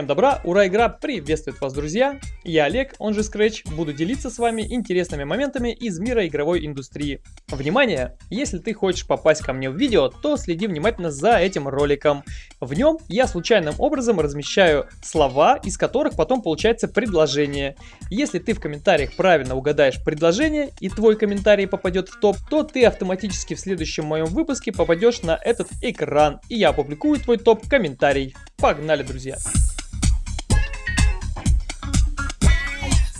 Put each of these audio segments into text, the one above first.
Всем добра, ура, игра приветствует вас, друзья! Я Олег, он же Scratch, буду делиться с вами интересными моментами из мира игровой индустрии. Внимание! Если ты хочешь попасть ко мне в видео, то следи внимательно за этим роликом. В нем я случайным образом размещаю слова, из которых потом получается предложение. Если ты в комментариях правильно угадаешь предложение и твой комментарий попадет в топ, то ты автоматически в следующем моем выпуске попадешь на этот экран, и я опубликую твой топ-комментарий. Погнали, друзья!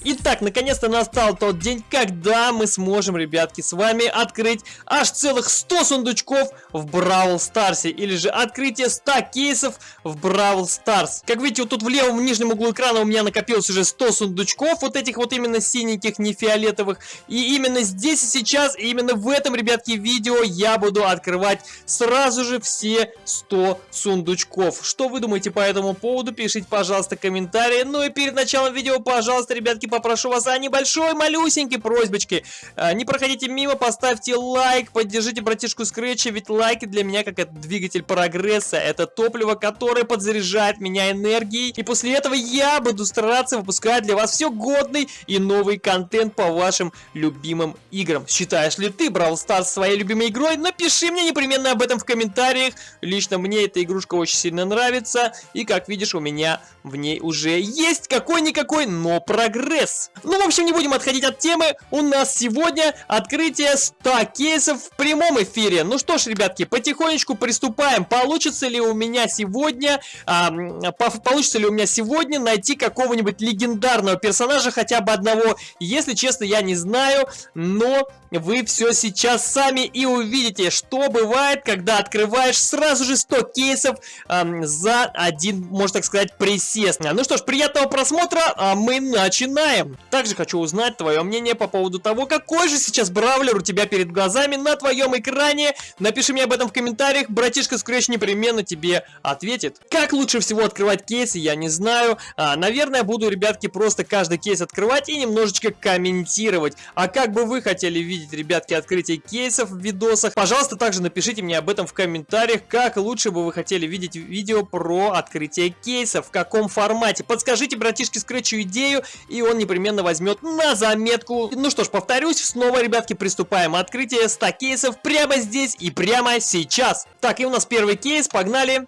Итак, наконец-то настал тот день, когда мы сможем, ребятки, с вами открыть аж целых 100 сундучков в Бравл Старсе. Или же открытие 100 кейсов в Бравл Старс. Как видите, вот тут в левом нижнем углу экрана у меня накопилось уже 100 сундучков. Вот этих вот именно синеньких, не фиолетовых. И именно здесь и сейчас, и именно в этом, ребятки, видео я буду открывать сразу же все 100 сундучков. Что вы думаете по этому поводу? Пишите, пожалуйста, комментарии. Ну и перед началом видео, пожалуйста, ребятки, попрошу вас о небольшой, малюсенькой просьбочке. А, не проходите мимо, поставьте лайк, поддержите братишку Скретча, ведь лайки для меня как это двигатель прогресса. Это топливо, которое подзаряжает меня энергией. И после этого я буду стараться выпускать для вас все годный и новый контент по вашим любимым играм. Считаешь ли ты Brawl Stars своей любимой игрой? Напиши мне непременно об этом в комментариях. Лично мне эта игрушка очень сильно нравится. И как видишь, у меня в ней уже есть какой-никакой, но прогресс прогресс. Ну, в общем, не будем отходить от темы. У нас сегодня открытие 100 кейсов в прямом эфире. Ну что ж, ребятки, потихонечку приступаем. Получится ли у меня сегодня, а, получится ли у меня сегодня найти какого-нибудь легендарного персонажа, хотя бы одного? Если честно, я не знаю, но вы все сейчас сами и увидите, что бывает, когда открываешь сразу же 100 кейсов эм, за один, можно так сказать, присест. Ну что ж, приятного просмотра, а мы начинаем начинаем. Также хочу узнать твое мнение по поводу того, какой же сейчас бравлер у тебя перед глазами на твоем экране. Напиши мне об этом в комментариях, братишка Scratch непременно тебе ответит. Как лучше всего открывать кейсы, я не знаю. А, наверное, буду, ребятки, просто каждый кейс открывать и немножечко комментировать. А как бы вы хотели видеть, ребятки, открытие кейсов в видосах? Пожалуйста, также напишите мне об этом в комментариях, как лучше бы вы хотели видеть видео про открытие кейсов, в каком формате. Подскажите братишке Scratch идею, и он непременно возьмет на заметку. Ну что ж, повторюсь, снова, ребятки, приступаем. Открытие 100 кейсов прямо здесь и прямо сейчас. Так, и у нас первый кейс, погнали.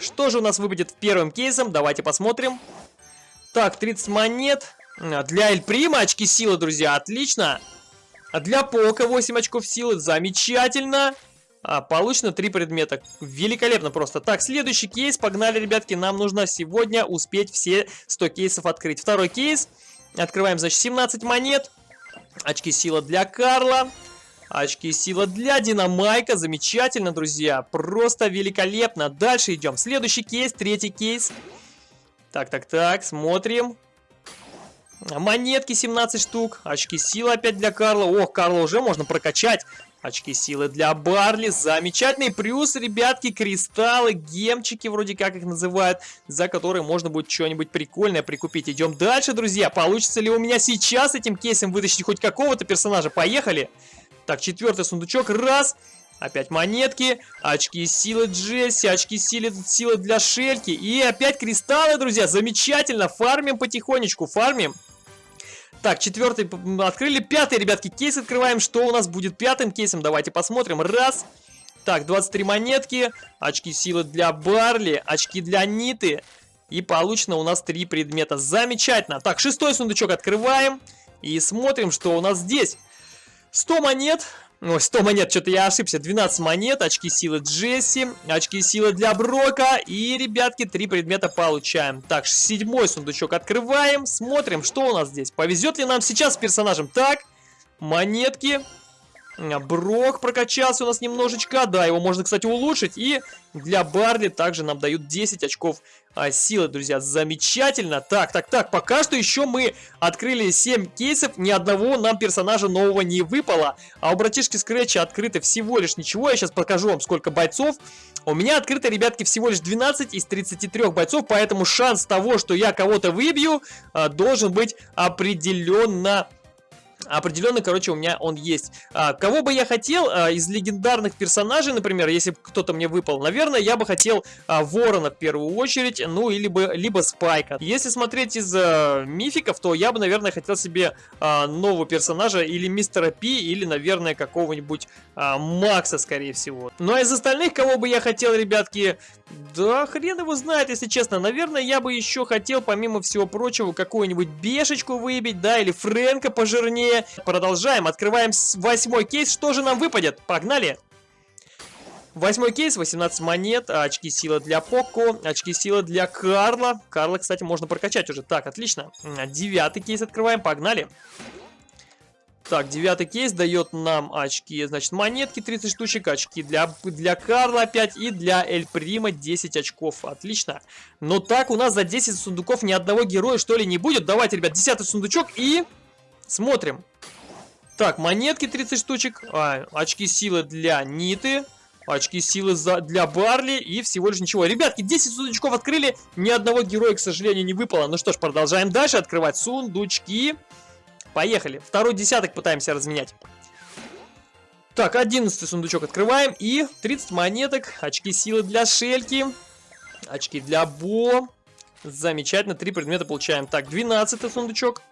Что же у нас выпадет первым кейсом? Давайте посмотрим. Так, 30 монет. Для Эль Прима очки силы, друзья, отлично. А для Пока 8 очков силы, замечательно. А, получено 3 предмета. Великолепно просто. Так, следующий кейс. Погнали, ребятки. Нам нужно сегодня успеть все 100 кейсов открыть. Второй кейс. Открываем, значит, 17 монет. Очки сила для Карла. Очки сила для Динамайка. Замечательно, друзья. Просто великолепно. Дальше идем. Следующий кейс, третий кейс. Так, так, так, смотрим. Монетки 17 штук. Очки силы опять для Карла. Ох, Карла уже можно прокачать. Очки силы для Барли. Замечательный плюс, ребятки, кристаллы, гемчики, вроде как их называют, за которые можно будет что-нибудь прикольное прикупить. Идем дальше, друзья. Получится ли у меня сейчас этим кейсом вытащить хоть какого-то персонажа? Поехали. Так, четвертый сундучок. Раз. Опять монетки, очки силы Джесси, очки силы, силы для Шельки. И опять кристаллы, друзья. Замечательно. Фармим потихонечку, фармим. Так, четвертый открыли. Пятый, ребятки, кейс открываем. Что у нас будет пятым кейсом? Давайте посмотрим. Раз. Так, 23 монетки. Очки силы для Барли. Очки для Ниты. И получено у нас три предмета. Замечательно. Так, шестой сундучок открываем. И смотрим, что у нас здесь. 100 монет. Ой, 100 монет, что-то я ошибся. 12 монет, очки силы Джесси, очки силы для Брока. И, ребятки, три предмета получаем. Так, седьмой сундучок открываем. Смотрим, что у нас здесь. Повезет ли нам сейчас с персонажем? Так, монетки. Брок прокачался у нас немножечко. Да, его можно, кстати, улучшить. И для Барли также нам дают 10 очков а, силы, друзья. Замечательно. Так, так, так. Пока что еще мы открыли 7 кейсов. Ни одного нам персонажа нового не выпало. А у братишки Скретча открыто всего лишь ничего. Я сейчас покажу вам, сколько бойцов. У меня открыто, ребятки, всего лишь 12 из 33 бойцов. Поэтому шанс того, что я кого-то выбью, а, должен быть определенно Определенно, короче, у меня он есть. А, кого бы я хотел а, из легендарных персонажей, например, если кто-то мне выпал, наверное, я бы хотел а, Ворона в первую очередь, ну, или бы, либо Спайка. Если смотреть из мификов, то я бы, наверное, хотел себе нового персонажа или Мистера Пи, или, наверное, какого-нибудь Макса, скорее всего. Ну, а из остальных, кого бы я хотел, ребятки, да хрен его знает, если честно. Наверное, я бы еще хотел, помимо всего прочего, какую-нибудь Бешечку выбить, да, или Фрэнка пожирнее, Продолжаем, открываем восьмой кейс. Что же нам выпадет? Погнали! Восьмой кейс, 18 монет, очки силы для Поко, очки силы для Карла. Карла, кстати, можно прокачать уже. Так, отлично. Девятый кейс открываем, погнали. Так, девятый кейс дает нам очки, значит, монетки 30 штучек, очки для, для Карла опять и для Эль Прима 10 очков. Отлично. Но так у нас за 10 сундуков ни одного героя, что ли, не будет. Давайте, ребят, десятый сундучок и... Смотрим. Так, монетки 30 штучек, а, очки силы для Ниты, очки силы за, для Барли и всего лишь ничего. Ребятки, 10 сундучков открыли, ни одного героя, к сожалению, не выпало. Ну что ж, продолжаем дальше открывать сундучки. Поехали. Второй десяток пытаемся разменять. Так, 11 сундучок открываем и 30 монеток, очки силы для Шельки, очки для Бо. Замечательно, три предмета получаем. Так, 12 сундучок.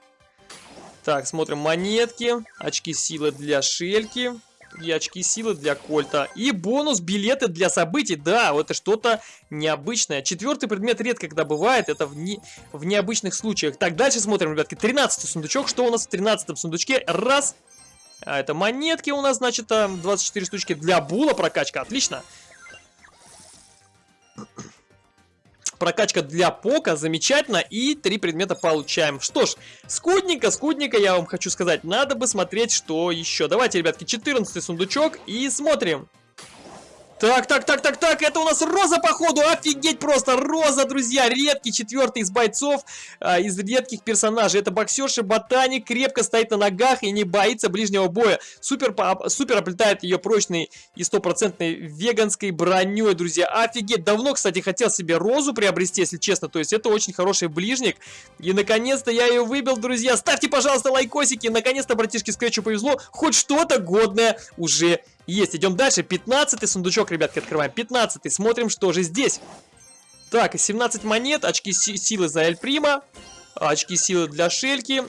Так, смотрим монетки, очки силы для Шельки и очки силы для Кольта. И бонус билеты для событий. Да, это что-то необычное. Четвертый предмет редко когда бывает, это в, не, в необычных случаях. Так, дальше смотрим, ребятки. 13 сундучок. Что у нас в 13 сундучке? Раз. А это монетки у нас, значит, 24 штучки для Була прокачка. Отлично. Прокачка для Пока, замечательно. И три предмета получаем. Что ж, скудненько, скудненько, я вам хочу сказать. Надо бы смотреть, что еще. Давайте, ребятки, 14 сундучок и смотрим. Так, так, так, так, так, это у нас Роза, походу, офигеть просто, Роза, друзья, редкий четвертый из бойцов, а, из редких персонажей, это боксерша, ботаник, крепко стоит на ногах и не боится ближнего боя, супер, супер оплетает ее прочной и стопроцентной веганской броней, друзья, офигеть, давно, кстати, хотел себе Розу приобрести, если честно, то есть это очень хороший ближник, и наконец-то я ее выбил, друзья, ставьте, пожалуйста, лайкосики, наконец-то братишке Скретчу повезло, хоть что-то годное уже есть, идем дальше. 15 сундучок, ребятки, открываем. 15 смотрим, что же здесь. Так, 17 монет, очки силы за Эль Прима, очки силы для Шельки.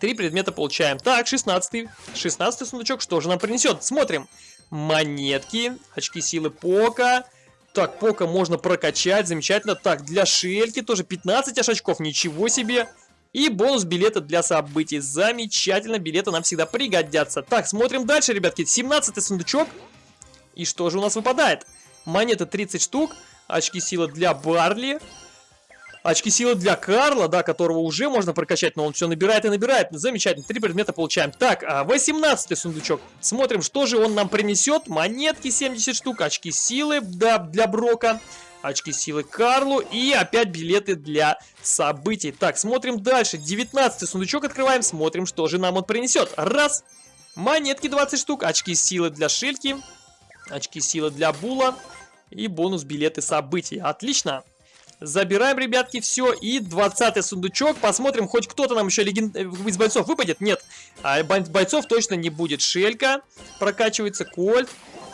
Три предмета получаем. Так, 16 16 сундучок, что же нам принесет? Смотрим. Монетки, очки силы Пока. Так, Пока можно прокачать, замечательно. Так, для Шельки тоже 15 аж очков, ничего себе. И бонус билета для событий. Замечательно, билеты нам всегда пригодятся. Так, смотрим дальше, ребятки. 17 сундучок. И что же у нас выпадает? Монета 30 штук. Очки силы для Барли. Очки силы для Карла, да, которого уже можно прокачать, но он все набирает и набирает. Замечательно, три предмета получаем. Так, 18 а, сундучок. Смотрим, что же он нам принесет. Монетки 70 штук, очки силы да, для Брока очки силы Карлу и опять билеты для событий. Так, смотрим дальше. 19 сундучок открываем, смотрим, что же нам он принесет. Раз. Монетки 20 штук, очки силы для Шельки, очки силы для Була и бонус билеты событий. Отлично. Забираем, ребятки, все. И 20 сундучок. Посмотрим, хоть кто-то нам еще леген... Э, из бойцов выпадет. Нет, а бойцов точно не будет. Шелька прокачивается, Кольт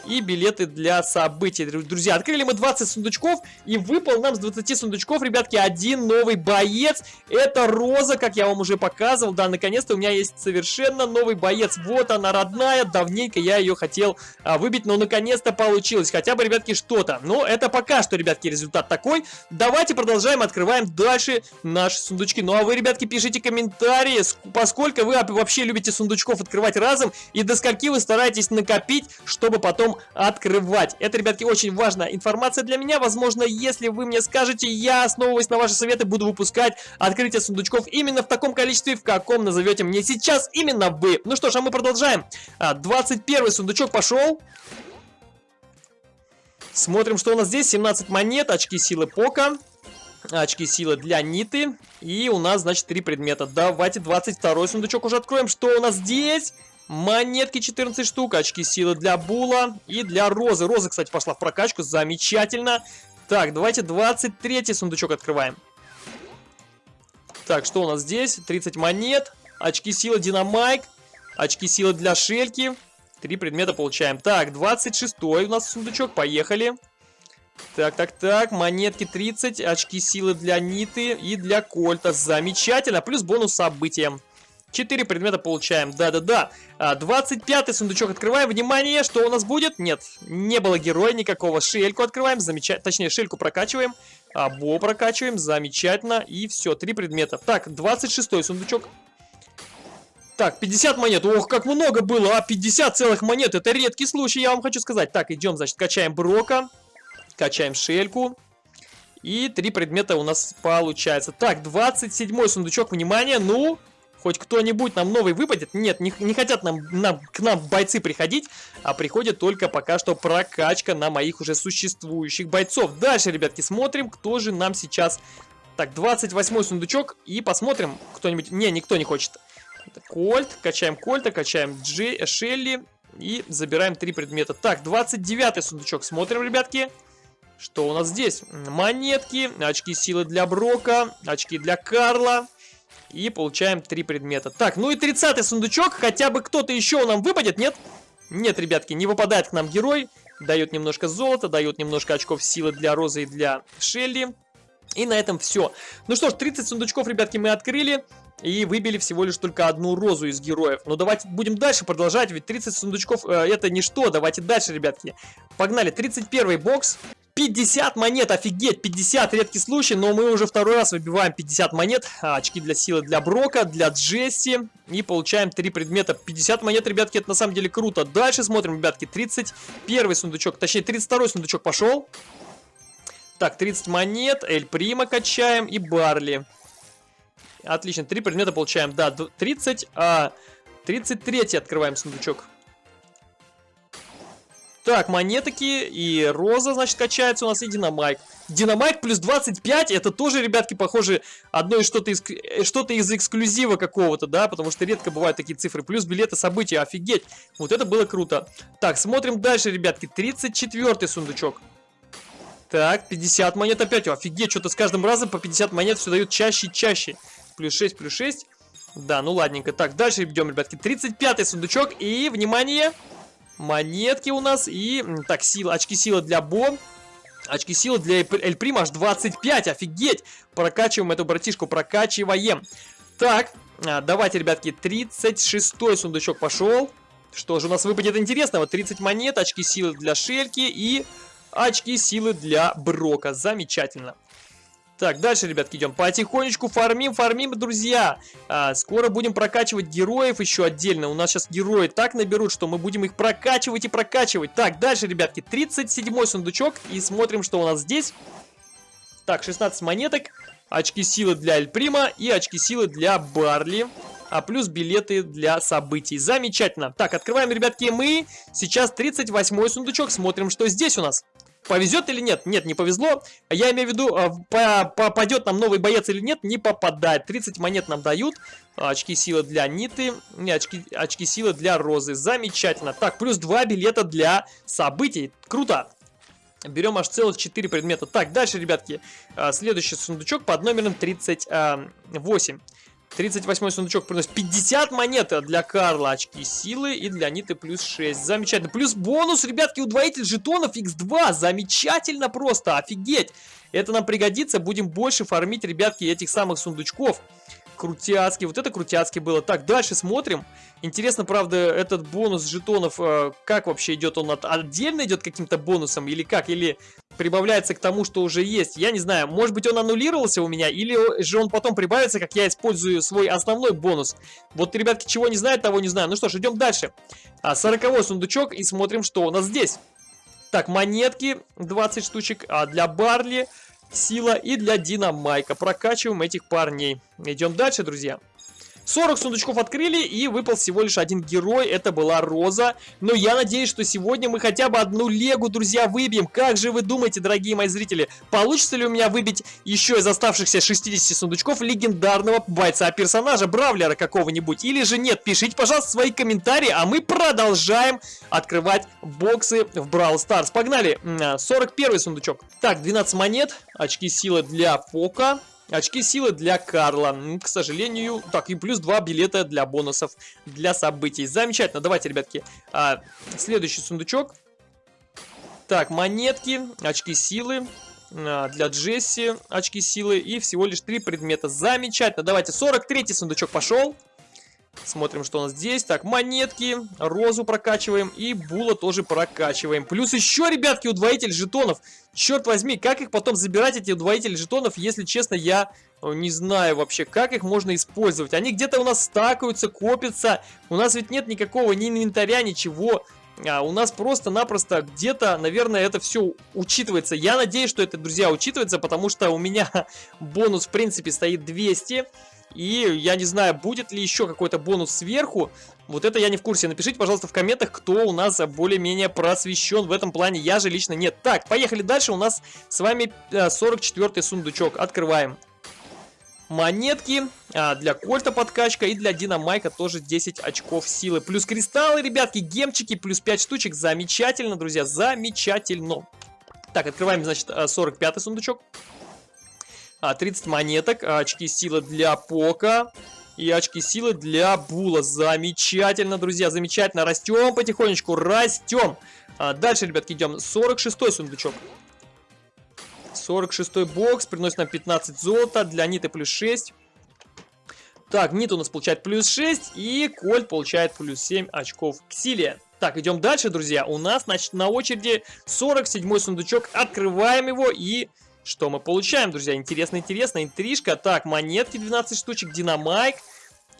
и билеты для событий. Друзья, открыли мы 20 сундучков и выпал нам с 20 сундучков, ребятки, один новый боец. Это Роза, как я вам уже показывал. Да, наконец-то у меня есть совершенно новый боец. Вот она, родная. Давненько я ее хотел а, выбить, но наконец-то получилось. Хотя бы, ребятки, что-то. Но это пока что, ребятки, результат такой. Давайте продолжаем, открываем дальше наши сундучки. Ну а вы, ребятки, пишите комментарии, поскольку вы вообще любите сундучков открывать разом и до скольки вы стараетесь накопить, чтобы потом открывать. Это, ребятки, очень важная информация для меня. Возможно, если вы мне скажете, я, основываясь на ваши советы, буду выпускать открытие сундучков именно в таком количестве, в каком назовете мне сейчас именно вы. Ну что ж, а мы продолжаем. 21 а, сундучок пошел. Смотрим, что у нас здесь. 17 монет, очки силы Пока. Очки силы для Ниты. И у нас, значит, три предмета. Давайте 22 сундучок уже откроем. Что у нас здесь? Монетки 14 штук, очки силы для Була и для Розы. Роза, кстати, пошла в прокачку, замечательно. Так, давайте 23 сундучок открываем. Так, что у нас здесь? 30 монет, очки силы Динамайк, очки силы для Шельки. Три предмета получаем. Так, 26 у нас сундучок, поехали. Так, так, так, монетки 30, очки силы для Ниты и для Кольта. Замечательно, плюс бонус событиям. 4 предмета получаем, да-да-да. 25 а, сундучок открываем. Внимание, что у нас будет? Нет, не было героя никакого. Шельку открываем, замечательно. Точнее, шельку прокачиваем. А, бо прокачиваем, замечательно. И все, 3 предмета. Так, 26 сундучок. Так, 50 монет. Ох, как много было, а 50 целых монет. Это редкий случай, я вам хочу сказать. Так, идем, значит, качаем Брока. Качаем шельку. И три предмета у нас получается. Так, 27 сундучок, внимание, ну... Хоть кто-нибудь нам новый выпадет? Нет, не, не хотят нам, нам, к нам бойцы приходить, а приходит только пока что прокачка на моих уже существующих бойцов. Дальше, ребятки, смотрим, кто же нам сейчас... Так, 28 сундучок, и посмотрим, кто-нибудь... Не, никто не хочет. Кольт, качаем Кольта, качаем Джей, Шелли и забираем три предмета. Так, 29 сундучок, смотрим, ребятки. Что у нас здесь? Монетки, очки силы для Брока, очки для Карла. И получаем три предмета. Так, ну и 30 сундучок. Хотя бы кто-то еще нам выпадет, нет? Нет, ребятки, не выпадает к нам герой. Дает немножко золота, дает немножко очков силы для Розы и для Шелли. И на этом все. Ну что ж, 30 сундучков, ребятки, мы открыли. И выбили всего лишь только одну розу из героев. Но давайте будем дальше продолжать, ведь 30 сундучков э, это ничто. Давайте дальше, ребятки. Погнали, 31 бокс. 50 монет, офигеть, 50, редкий случай, но мы уже второй раз выбиваем 50 монет, а, очки для силы для Брока, для Джесси, и получаем 3 предмета. 50 монет, ребятки, это на самом деле круто. Дальше смотрим, ребятки, 31 сундучок, точнее 32 сундучок пошел. Так, 30 монет, Эль Прима качаем и Барли. Отлично, 3 предмета получаем, да, 30, а 33 открываем сундучок. Так, монетки и роза, значит, качается у нас, и динамайк. Динамайк плюс 25, это тоже, ребятки, похоже, одно из что-то из, что из эксклюзива какого-то, да, потому что редко бывают такие цифры. Плюс билеты события, офигеть. Вот это было круто. Так, смотрим дальше, ребятки, 34 сундучок. Так, 50 монет опять, офигеть, что-то с каждым разом по 50 монет все дают чаще и чаще. Плюс 6, плюс 6. Да, ну ладненько. Так, дальше идем, ребятки. 35 сундучок. И, внимание, монетки у нас. И, так, сила, очки силы для Бо. Очки силы для Эль Прима аж 25, офигеть! Прокачиваем эту братишку, прокачиваем. Так, а, давайте, ребятки, 36 сундучок пошел. Что же у нас выпадет интересного? 30 монет, очки силы для Шельки и очки силы для Брока. Замечательно. Так, дальше, ребятки, идем. Потихонечку фармим, фармим, друзья. А, скоро будем прокачивать героев еще отдельно. У нас сейчас герои так наберут, что мы будем их прокачивать и прокачивать. Так, дальше, ребятки, 37 сундучок. И смотрим, что у нас здесь. Так, 16 монеток. Очки силы для Эльприма и очки силы для Барли. А плюс билеты для событий. Замечательно. Так, открываем, ребятки, мы. Сейчас 38 сундучок. Смотрим, что здесь у нас. Повезет или нет? Нет, не повезло. Я имею в виду, а, попадет нам новый боец или нет, не попадает. 30 монет нам дают. Очки силы для Ниты. Не, очки, очки силы для Розы. Замечательно. Так, плюс 2 билета для событий. Круто. Берем аж целых 4 предмета. Так, дальше, ребятки. А, следующий сундучок под номером 38. 38 сундучок приносит 50 монет для Карла, очки силы и для Ниты плюс 6. Замечательно. Плюс бонус, ребятки, удвоитель жетонов x2. Замечательно просто, офигеть. Это нам пригодится, будем больше фармить, ребятки, этих самых сундучков. Крутяцкий, вот это крутяцкий было. Так, дальше смотрим. Интересно, правда, этот бонус жетонов, э, как вообще идет? Он от, отдельно идет каким-то бонусом или как? Или прибавляется к тому, что уже есть? Я не знаю, может быть он аннулировался у меня, или же он потом прибавится, как я использую свой основной бонус. Вот, ребятки, чего не знают, того не знаю. Ну что ж, идем дальше. А, 40 сундучок и смотрим, что у нас здесь. Так, монетки 20 штучек, а для Барли сила и для Динамайка. Прокачиваем этих парней. Идем дальше, друзья. 40 сундучков открыли и выпал всего лишь один герой, это была Роза. Но я надеюсь, что сегодня мы хотя бы одну легу, друзья, выбьем. Как же вы думаете, дорогие мои зрители, получится ли у меня выбить еще из оставшихся 60 сундучков легендарного бойца-персонажа, Бравлера какого-нибудь? Или же нет? Пишите, пожалуйста, свои комментарии, а мы продолжаем открывать боксы в Brawl Stars. Погнали! 41 сундучок. Так, 12 монет, очки силы для Фока. Очки силы для Карла. К сожалению, так, и плюс 2 билета для бонусов, для событий. Замечательно. Давайте, ребятки, а, следующий сундучок. Так, монетки, очки силы. А, для Джесси очки силы и всего лишь 3 предмета. Замечательно. Давайте, 43 сундучок пошел. Смотрим, что у нас здесь. Так, монетки, розу прокачиваем и була тоже прокачиваем. Плюс еще, ребятки, удвоитель жетонов. Черт возьми, как их потом забирать, эти удвоители жетонов, если честно, я э, не знаю вообще, как их можно использовать. Они где-то у нас стакаются, копятся. У нас ведь нет никакого ни инвентаря, ничего. А у нас просто-напросто где-то, наверное, это все учитывается. Я надеюсь, что это, друзья, учитывается, потому что у меня бонус, в принципе, стоит 200. И я не знаю, будет ли еще какой-то бонус сверху. Вот это я не в курсе. Напишите, пожалуйста, в комментах, кто у нас более-менее просвещен в этом плане. Я же лично нет. Так, поехали дальше. У нас с вами 44 сундучок. Открываем. Монетки а, для Кольта подкачка и для Динамайка тоже 10 очков силы. Плюс кристаллы, ребятки, гемчики, плюс 5 штучек. Замечательно, друзья, замечательно. Так, открываем, значит, 45 сундучок. 30 а, монеток, а, очки силы для Пока и очки силы для Була. Замечательно, друзья, замечательно. Растем потихонечку, растем. А, дальше, ребятки, идем. 46 сундучок. 46 бокс, приносит нам 15 золота, для Ниты плюс 6. Так, Нит у нас получает плюс 6, и Кольт получает плюс 7 очков к силе. Так, идем дальше, друзья. У нас, значит, на очереди 47 сундучок. Открываем его и что мы получаем, друзья? Интересно, интересно. Интрижка. Так, монетки 12 штучек, динамайк.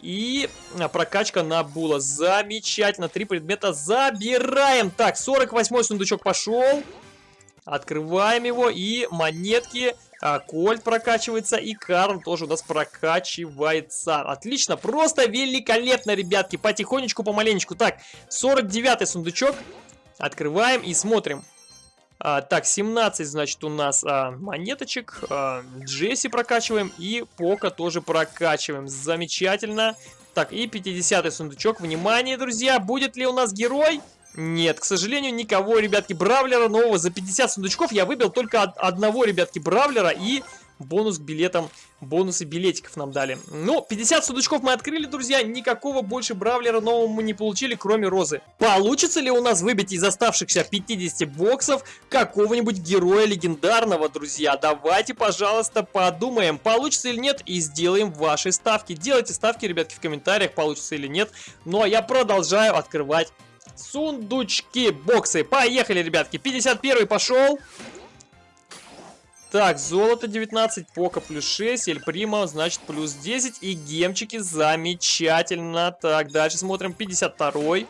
И а, прокачка на була. Замечательно. Три предмета забираем. Так, 48 сундучок пошел. Открываем его. И монетки. А, Кольт прокачивается. И Карл тоже у нас прокачивается. Отлично. Просто великолепно, ребятки. Потихонечку, помаленечку. Так, 49 сундучок. Открываем и смотрим. А, так, 17, значит, у нас а, монеточек. А, Джесси прокачиваем и Пока тоже прокачиваем. Замечательно. Так, и 50 сундучок. Внимание, друзья, будет ли у нас герой? Нет, к сожалению, никого, ребятки, Бравлера нового за 50 сундучков я выбил только одного, ребятки, Бравлера и бонус к билетам, бонусы билетиков нам дали. Ну, 50 сундучков мы открыли, друзья, никакого больше бравлера нового мы не получили, кроме розы. Получится ли у нас выбить из оставшихся 50 боксов какого-нибудь героя легендарного, друзья? Давайте, пожалуйста, подумаем, получится или нет, и сделаем ваши ставки. Делайте ставки, ребятки, в комментариях, получится или нет. Ну, а я продолжаю открывать сундучки, боксы. Поехали, ребятки, 51 пошел. Так, золото 19, пока плюс 6, эль прима, значит, плюс 10. И гемчики замечательно. Так, дальше смотрим, 52 -й.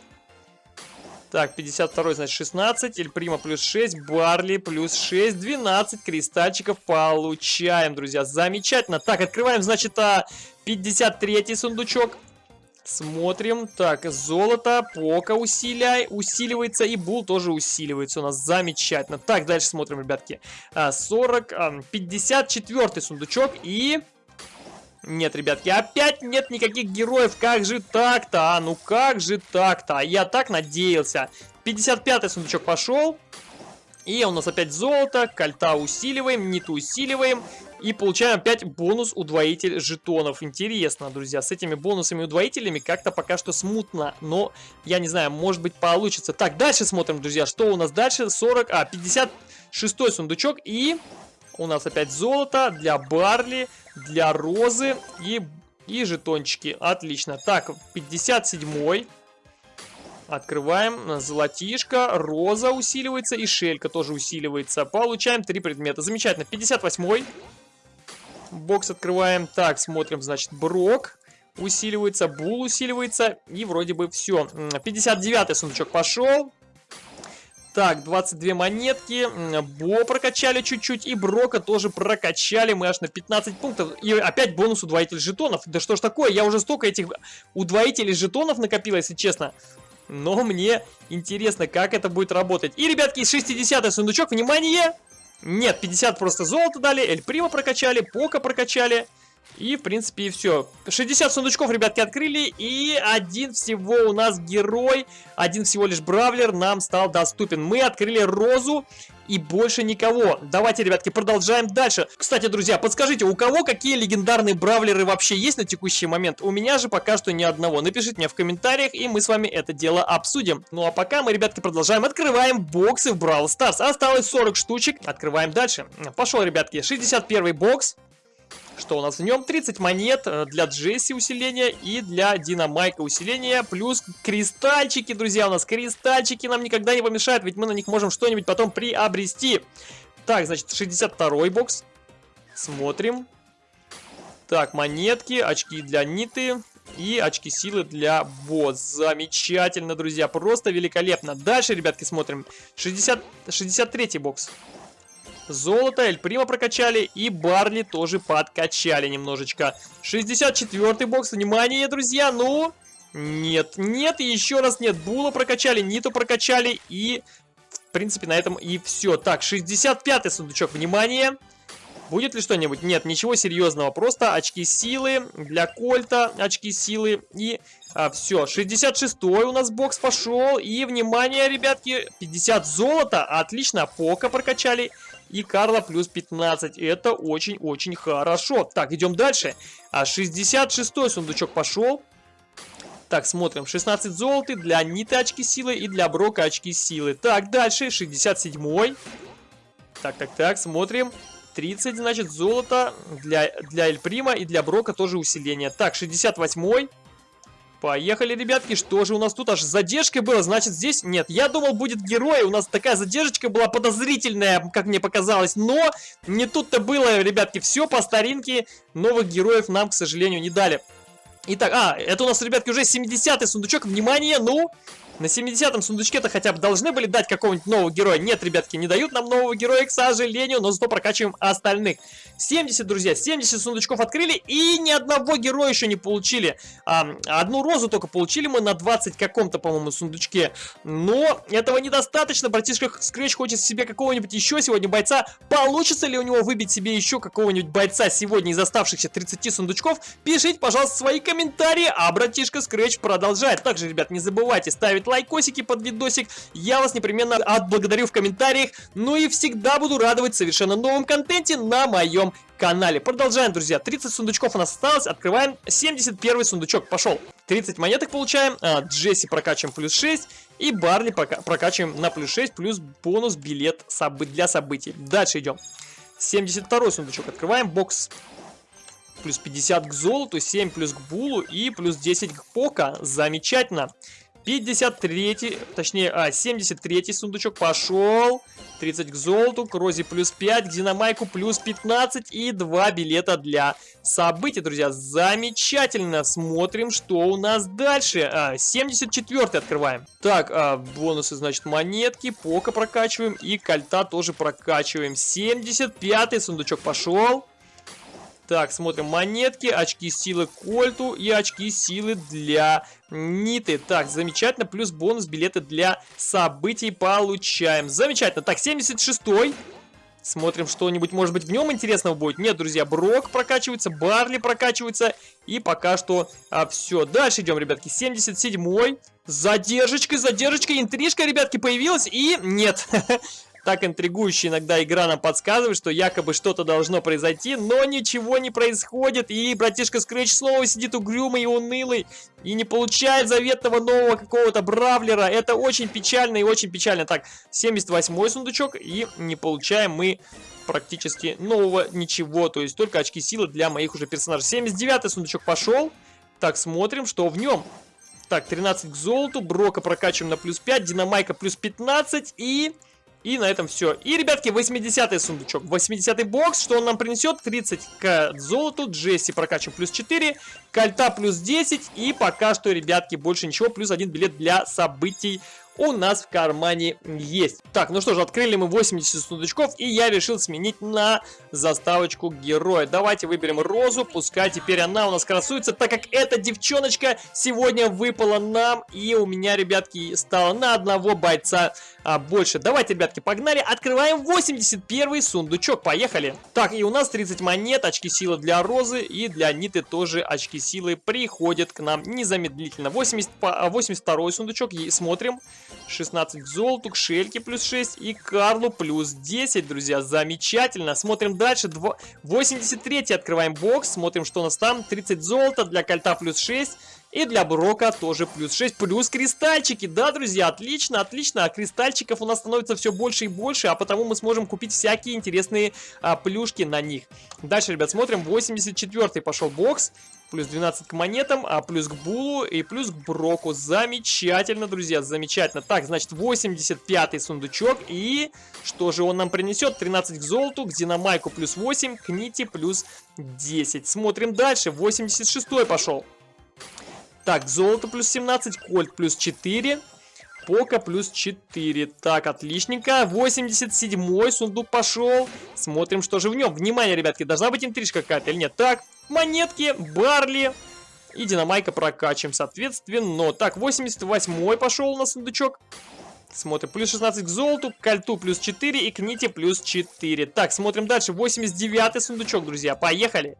Так, 52 значит 16, эль прима плюс 6, барли плюс 6, 12 кристальчиков получаем, друзья. Замечательно. Так, открываем, значит, 53 а, сундучок. Смотрим. Так, золото, пока усиляй, усиливается, и бул тоже усиливается у нас. Замечательно. Так, дальше смотрим, ребятки. 40, 54 сундучок и... Нет, ребятки, опять нет никаких героев. Как же так-то, а? Ну как же так-то? Я так надеялся. 55 сундучок пошел. И у нас опять золото, кольта усиливаем, ниту усиливаем. И получаем опять бонус удвоитель жетонов. Интересно, друзья, с этими бонусами удвоителями как-то пока что смутно. Но, я не знаю, может быть получится. Так, дальше смотрим, друзья, что у нас дальше. 40, а, 56 сундучок. И у нас опять золото для Барли, для Розы и, и жетончики. Отлично. Так, 57 -й. Открываем. Золотишко, роза усиливается и шелька тоже усиливается. Получаем три предмета. Замечательно. 58-й. Бокс открываем. Так, смотрим, значит, Брок усиливается, Бул усиливается. И вроде бы все. 59-й сундучок пошел. Так, 22 монетки. Бо прокачали чуть-чуть. И Брока тоже прокачали. Мы аж на 15 пунктов. И опять бонус удвоитель жетонов. Да что ж такое? Я уже столько этих удвоителей жетонов накопил, если честно. Но мне интересно, как это будет работать. И, ребятки, 60 сундучок, внимание! Нет, 50 просто золото дали, Эль Прима прокачали, Пока прокачали. И, в принципе, и все. 60 сундучков, ребятки, открыли. И один всего у нас герой, один всего лишь бравлер нам стал доступен. Мы открыли розу и больше никого. Давайте, ребятки, продолжаем дальше. Кстати, друзья, подскажите, у кого какие легендарные бравлеры вообще есть на текущий момент? У меня же пока что ни одного. Напишите мне в комментариях, и мы с вами это дело обсудим. Ну а пока мы, ребятки, продолжаем. Открываем боксы в Brawl Stars. Осталось 40 штучек. Открываем дальше. Пошел, ребятки, 61 бокс. Что у нас в нем? 30 монет э, для Джесси усиления и для Динамайка усиления. Плюс кристальчики, друзья, у нас кристальчики нам никогда не помешают, ведь мы на них можем что-нибудь потом приобрести. Так, значит, 62 бокс. Смотрим. Так, монетки, очки для Ниты и очки силы для босс. Замечательно, друзья, просто великолепно. Дальше, ребятки, смотрим. 60, 63 бокс. Золото, Эль Прима прокачали и Барли тоже подкачали немножечко. 64-й бокс, внимание, друзья, ну... Нет, нет, еще раз нет. Була прокачали, Ниту прокачали и... В принципе, на этом и все. Так, 65-й сундучок, внимание. Будет ли что-нибудь? Нет, ничего серьезного. Просто очки силы для Кольта, очки силы и а, все. 66-й у нас бокс пошел. И, внимание, ребятки, 50 золота. Отлично, Пока прокачали. И Карла плюс 15. Это очень-очень хорошо. Так, идем дальше. А 66-й сундучок пошел. Так, смотрим. 16 золоты для Ниты очки силы и для Брока очки силы. Так, дальше 67-й. Так, так, так, смотрим. 30, значит, золото для, для Эль Прима и для Брока тоже усиление. Так, 68-й. Поехали, ребятки, что же у нас тут аж задержка была, значит здесь нет. Я думал будет герой, у нас такая задержка была подозрительная, как мне показалось, но не тут-то было, ребятки, все по старинке, новых героев нам, к сожалению, не дали. Итак, а, это у нас, ребятки, уже 70-й сундучок, внимание, ну, на 70-м сундучке-то хотя бы должны были дать какого-нибудь нового героя. Нет, ребятки, не дают нам нового героя, к сожалению, но зато прокачиваем остальных. 70, друзья, 70 сундучков открыли и ни одного героя еще не получили. А, одну розу только получили мы на 20 каком-то, по-моему, сундучке. Но этого недостаточно. Братишка Скретч хочет себе какого-нибудь еще сегодня бойца. Получится ли у него выбить себе еще какого-нибудь бойца сегодня из оставшихся 30 сундучков? Пишите, пожалуйста, свои комментарии, а братишка Скретч продолжает. Также, ребят, не забывайте ставить лайкосики под видосик. Я вас непременно отблагодарю в комментариях. Ну и всегда буду радовать совершенно новым контенте на моем канале. Продолжаем, друзья. 30 сундучков у нас осталось. Открываем 71 сундучок. Пошел. 30 монеток получаем. А, Джесси прокачиваем плюс 6. И Барли прокачиваем на плюс 6. Плюс бонус билет для событий. Дальше идем. 72 сундучок открываем. Бокс плюс 50 к золоту, 7 плюс к булу и плюс 10 к пока. Замечательно. 53, точнее, а, 73 сундучок пошел. 30 к золоту, к Розе плюс 5, к Динамайку плюс 15 и 2 билета для событий, друзья. Замечательно. Смотрим, что у нас дальше. А, 74 открываем. Так, а, бонусы, значит, монетки, пока прокачиваем и кольта тоже прокачиваем. 75 сундучок пошел. Так, смотрим монетки, очки силы Кольту и очки силы для Ниты. Так, замечательно. Плюс бонус билеты для событий получаем. Замечательно. Так, 76-й. Смотрим, что-нибудь, может быть, в нем интересного будет. Нет, друзья, Брок прокачивается, Барли прокачивается. И пока что а, все. Дальше идем, ребятки. 77-й. Задержечка, задержечка, интрижка, ребятки, появилась. И нет. Так интригующе иногда игра нам подсказывает, что якобы что-то должно произойти, но ничего не происходит. И братишка Скретч снова сидит угрюмый и унылый. И не получает заветного нового какого-то бравлера. Это очень печально и очень печально. Так, 78 сундучок. И не получаем мы практически нового ничего. То есть только очки силы для моих уже персонажей. 79 сундучок пошел. Так, смотрим, что в нем. Так, 13 к золоту. Брока прокачиваем на плюс 5. Динамайка плюс 15. И... И на этом все. И, ребятки, 80-й сундучок. 80-й бокс, что он нам принесет? 30 к золоту. Джесси прокачиваем плюс 4. Кольта плюс 10. И пока что, ребятки, больше ничего. Плюс один билет для событий у нас в кармане есть. Так, ну что же, открыли мы 80 сундучков, и я решил сменить на заставочку героя. Давайте выберем Розу, пускай теперь она у нас красуется, так как эта девчоночка сегодня выпала нам, и у меня, ребятки, стало на одного бойца а, больше. Давайте, ребятки, погнали, открываем 81 сундучок, поехали. Так, и у нас 30 монет, очки силы для Розы, и для Ниты тоже очки силы приходят к нам незамедлительно. 80, 82 сундучок, и смотрим. 16 к золоту, к Шельке плюс 6 и Карлу плюс 10, друзья. Замечательно. Смотрим дальше. 83 открываем бокс. Смотрим, что у нас там. 30 золота, для Кольта плюс 6. И для Брока тоже плюс 6, плюс кристальчики. Да, друзья, отлично, отлично. А кристальчиков у нас становится все больше и больше, а потому мы сможем купить всякие интересные а, плюшки на них. Дальше, ребят, смотрим. 84 пошел бокс. Плюс 12 к монетам, а плюс к Булу и плюс к Броку. Замечательно, друзья, замечательно. Так, значит, 85 сундучок. И что же он нам принесет? 13 к золоту, к Динамайку плюс 8, к Нити плюс 10. Смотрим дальше. 86 пошел. Так, золото плюс 17, кольт плюс 4. Пока плюс 4. Так, отличненько. 87 сундук пошел. Смотрим, что же в нем. Внимание, ребятки, должна быть интрижка какая-то или нет. Так, монетки, барли и динамайка прокачиваем, соответственно. Так, 88 пошел у нас сундучок. Смотрим, плюс 16 к золоту, к кольту плюс 4 и к нити плюс 4. Так, смотрим дальше, 89 сундучок, друзья, поехали.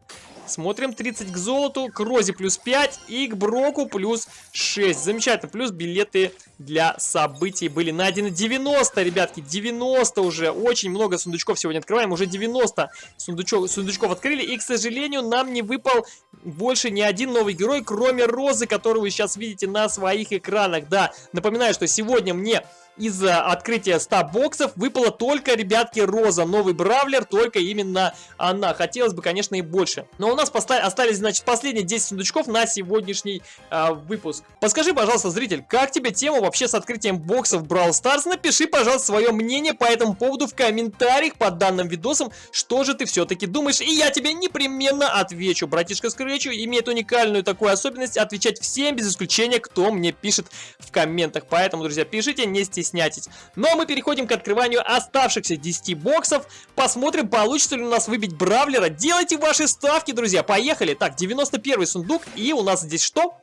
Смотрим, 30 к золоту, к розе плюс 5 и к броку плюс 6. Замечательно, плюс билеты для событий были найдены 90, ребятки, 90 уже. Очень много сундучков сегодня открываем, уже 90 сундучков, сундучков открыли. И, к сожалению, нам не выпал больше ни один новый герой, кроме розы, которую вы сейчас видите на своих экранах. Да, напоминаю, что сегодня мне из открытия 100 боксов выпала только, ребятки, Роза. Новый Бравлер, только именно она. Хотелось бы, конечно, и больше. Но у нас остались, значит, последние 10 сундучков на сегодняшний э, выпуск. Подскажи, пожалуйста, зритель, как тебе тема вообще с открытием боксов Brawl Stars? Напиши, пожалуйста, свое мнение по этому поводу в комментариях под данным видосом. Что же ты все-таки думаешь? И я тебе непременно отвечу. Братишка Скретчу имеет уникальную такую особенность отвечать всем без исключения, кто мне пишет в комментах. Поэтому, друзья, пишите, не стесняйтесь стеснятесь. Ну а мы переходим к открыванию оставшихся 10 боксов. Посмотрим, получится ли у нас выбить Бравлера. Делайте ваши ставки, друзья. Поехали. Так, 91 сундук. И у нас здесь что?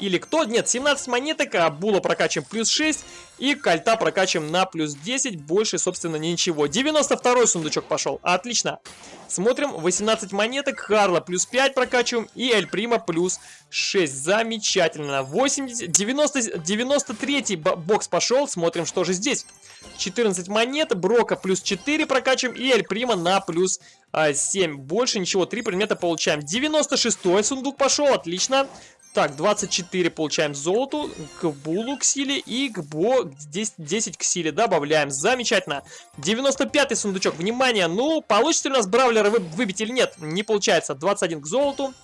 Или кто? Нет, 17 монеток, а Була прокачиваем плюс 6. И Кольта прокачиваем на плюс 10. Больше, собственно, ничего. 92 сундучок пошел. Отлично. Смотрим, 18 монеток, Харла плюс 5 прокачиваем. И Эль Прима плюс 6. Замечательно. 80, 90, 93 бокс пошел. Смотрим, что же здесь. 14 монет, Брока плюс 4 прокачиваем. И Эль Прима на плюс 7. Больше ничего, 3 предмета получаем. 96 сундук пошел, отлично. Так, 24 получаем золоту, к булу к силе и к бо 10, 10 к силе добавляем. Замечательно. 95 сундучок, внимание, ну, получится ли у нас бравлера вы, выбить или нет? Не получается. 21 к золоту,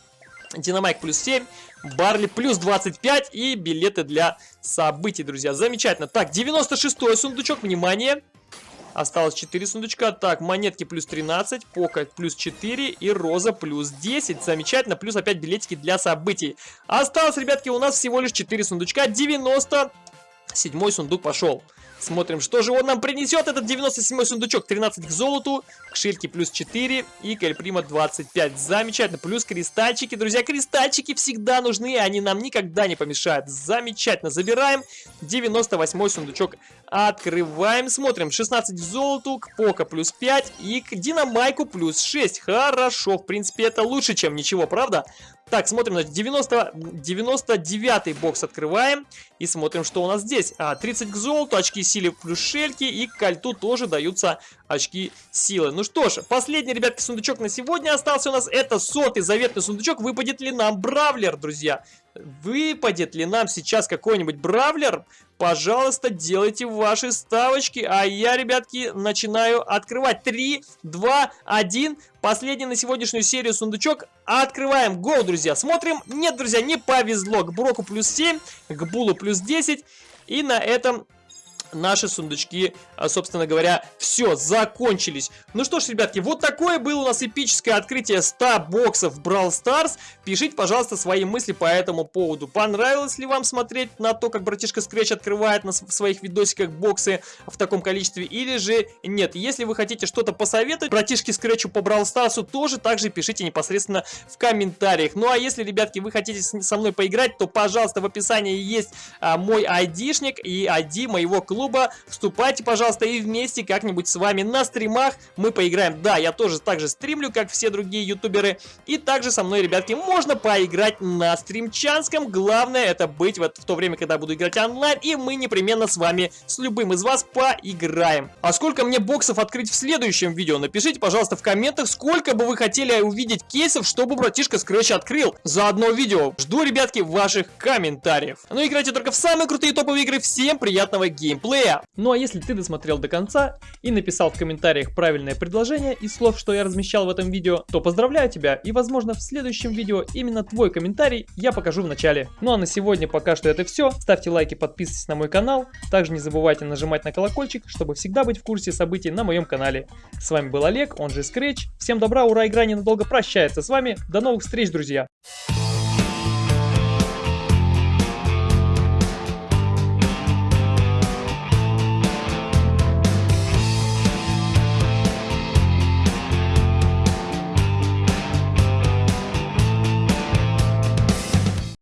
Динамайк плюс 7, Барли плюс 25 и билеты для событий, друзья. Замечательно. Так, 96 сундучок, внимание. Осталось 4 сундучка. Так, монетки плюс 13, Пока плюс 4 и Роза плюс 10. Замечательно. Плюс опять билетики для событий. Осталось, ребятки, у нас всего лишь 4 сундучка. 90. Седьмой сундук пошел. Смотрим, что же он нам принесет. Этот 97 сундучок. 13 к золоту, к шильке плюс 4 и к Эльприма 25. Замечательно. Плюс кристальчики. Друзья, кристальчики всегда нужны, они нам никогда не помешают. Замечательно. Забираем 98 сундучок. Открываем, смотрим. 16 к золоту, к Пока плюс 5 и к Динамайку плюс 6. Хорошо, в принципе, это лучше, чем ничего, правда? Так, смотрим, значит, 90, 99 бокс открываем и смотрим, что у нас здесь. А, 30 к золоту, очки силы плюс шельки и к кольту тоже даются очки силы. Ну что ж, последний, ребятки, сундучок на сегодня остался у нас. Это сотый заветный сундучок. Выпадет ли нам Бравлер, друзья? Выпадет ли нам сейчас какой-нибудь Бравлер? Пожалуйста, делайте ваши ставочки. А я, ребятки, начинаю открывать. 3, 2, 1. Последний на сегодняшнюю серию сундучок. Открываем. Го, друзья. Смотрим. Нет, друзья, не повезло. К Броку плюс 7, к Булу плюс 10. И на этом наши сундучки, а, собственно говоря, все, закончились. Ну что ж, ребятки, вот такое было у нас эпическое открытие 100 боксов Brawl Stars. Пишите, пожалуйста, свои мысли по этому поводу. Понравилось ли вам смотреть на то, как братишка Scratch открывает на своих видосиках боксы в таком количестве, или же нет? Если вы хотите что-то посоветовать братишке Scratch по Brawl Stars, тоже также пишите непосредственно в комментариях. Ну а если, ребятки, вы хотите со мной поиграть, то, пожалуйста, в описании есть а, мой айдишник и ID моего клуба клуба. Вступайте, пожалуйста, и вместе как-нибудь с вами на стримах мы поиграем. Да, я тоже так же стримлю, как все другие ютуберы. И также со мной, ребятки, можно поиграть на стримчанском. Главное это быть вот в то время, когда буду играть онлайн. И мы непременно с вами, с любым из вас поиграем. А сколько мне боксов открыть в следующем видео? Напишите, пожалуйста, в комментах, сколько бы вы хотели увидеть кейсов, чтобы братишка Scratch открыл за одно видео. Жду, ребятки, ваших комментариев. Ну, играйте только в самые крутые топовые игры. Всем приятного геймплея геймплея. Ну а если ты досмотрел до конца и написал в комментариях правильное предложение из слов, что я размещал в этом видео, то поздравляю тебя и возможно в следующем видео именно твой комментарий я покажу в начале. Ну а на сегодня пока что это все. Ставьте лайки, подписывайтесь на мой канал. Также не забывайте нажимать на колокольчик, чтобы всегда быть в курсе событий на моем канале. С вами был Олег, он же Scratch. Всем добра, ура, игра ненадолго прощается с вами. До новых встреч, друзья!